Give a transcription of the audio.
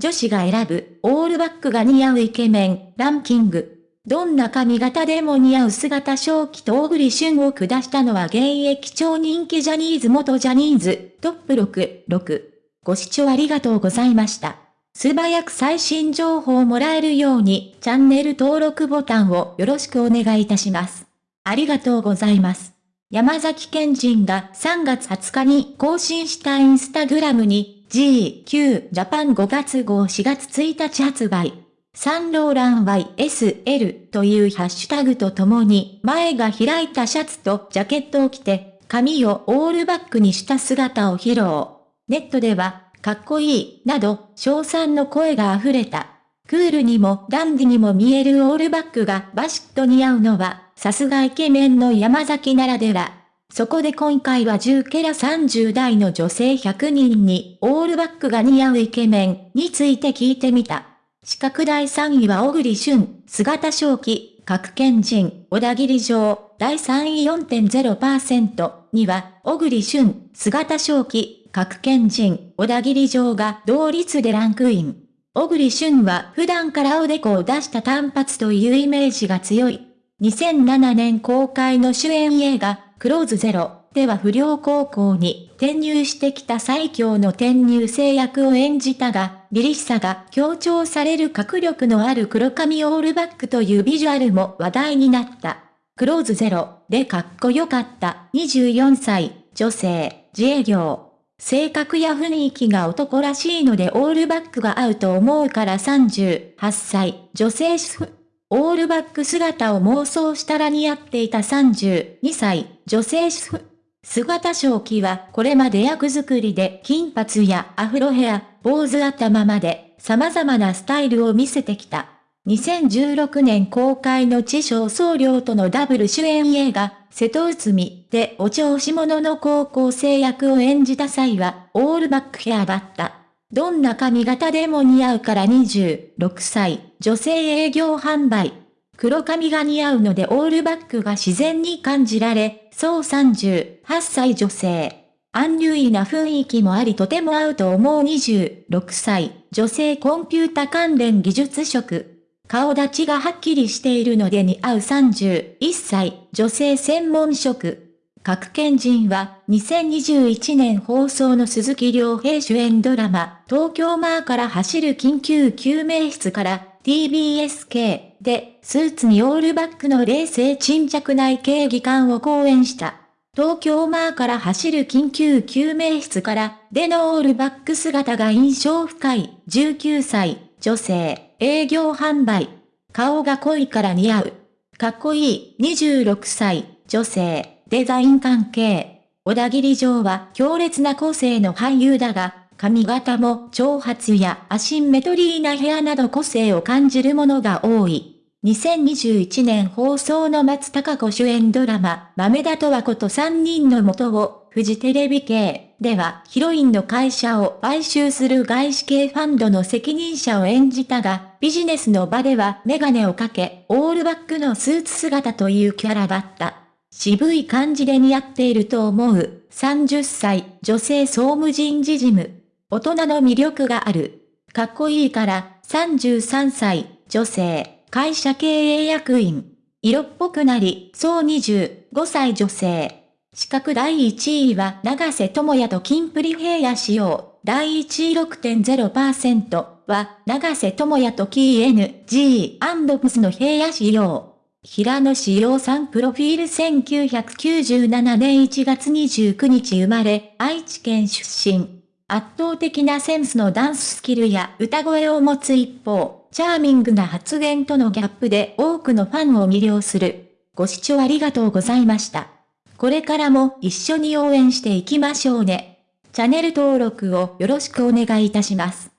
女子が選ぶオールバックが似合うイケメンランキング。どんな髪型でも似合う姿正気と小栗旬を下したのは現役超人気ジャニーズ元ジャニーズトップ6、6。ご視聴ありがとうございました。素早く最新情報をもらえるようにチャンネル登録ボタンをよろしくお願いいたします。ありがとうございます。山崎賢人が3月20日に更新したインスタグラムに GQ ジャパン5月号4月1日発売。サンローラン YSL というハッシュタグとともに前が開いたシャツとジャケットを着て髪をオールバックにした姿を披露。ネットでは、かっこいい、など、称賛の声が溢れた。クールにもダンディにも見えるオールバックがバシッと似合うのは、さすがイケメンの山崎ならでは。そこで今回は10ケラ30代の女性100人に、オールバックが似合うイケメンについて聞いてみた。四角第3位は小栗旬、姿正気、各県人、小田切城、第3位4.0%には、小栗旬、姿正気、各県人、小田切城が同率でランクイン。小栗旬は普段からおでこを出した単発というイメージが強い。2007年公開の主演映画、クローズゼロ。では不良高校に転入してきた最強の転入生役を演じたが、凛々しさが強調される迫力のある黒髪オールバックというビジュアルも話題になった。クローズゼロ。でかっこよかった。24歳、女性、自営業。性格や雰囲気が男らしいのでオールバックが合うと思うから38歳、女性主婦。オールバック姿を妄想したら似合っていた32歳、女性主婦。姿正気はこれまで役作りで金髪やアフロヘア、坊主頭まで様々なスタイルを見せてきた。2016年公開の地上僧侶とのダブル主演映画、瀬戸内海でお調子者の高校生役を演じた際は、オールバックヘアだった。どんな髪型でも似合うから26歳、女性営業販売。黒髪が似合うのでオールバックが自然に感じられ、そう38歳女性。アンニュイな雰囲気もありとても合うと思う26歳、女性コンピュータ関連技術職。顔立ちがはっきりしているので似合う31歳、女性専門職。各県人は、2021年放送の鈴木亮平主演ドラマ、東京マーから走る緊急救命室から、TBSK で、スーツにオールバックの冷静沈着内警技官を講演した。東京マーから走る緊急救命室から、でのオールバック姿が印象深い、19歳、女性。営業販売。顔が濃いから似合う。かっこいい26歳、女性、デザイン関係。小田切城は強烈な個性の俳優だが、髪型も長髪やアシンメトリーなヘアなど個性を感じるものが多い。2021年放送の松高子主演ドラマ、豆田とはこと3人の元をフジテレビ系ではヒロインの会社を買収する外資系ファンドの責任者を演じたが、ビジネスの場ではメガネをかけ、オールバックのスーツ姿というキャラだった。渋い感じで似合っていると思う。30歳、女性総務人事事務。大人の魅力がある。かっこいいから、33歳、女性、会社経営役員。色っぽくなり、そう25歳女性。資格第1位は長瀬智也とキンプリ平野仕様。第1位6.0%は長瀬智也とキー NG& の平野仕様。平野志陽さんプロフィール1997年1月29日生まれ、愛知県出身。圧倒的なセンスのダンススキルや歌声を持つ一方、チャーミングな発言とのギャップで多くのファンを魅了する。ご視聴ありがとうございました。これからも一緒に応援していきましょうね。チャンネル登録をよろしくお願いいたします。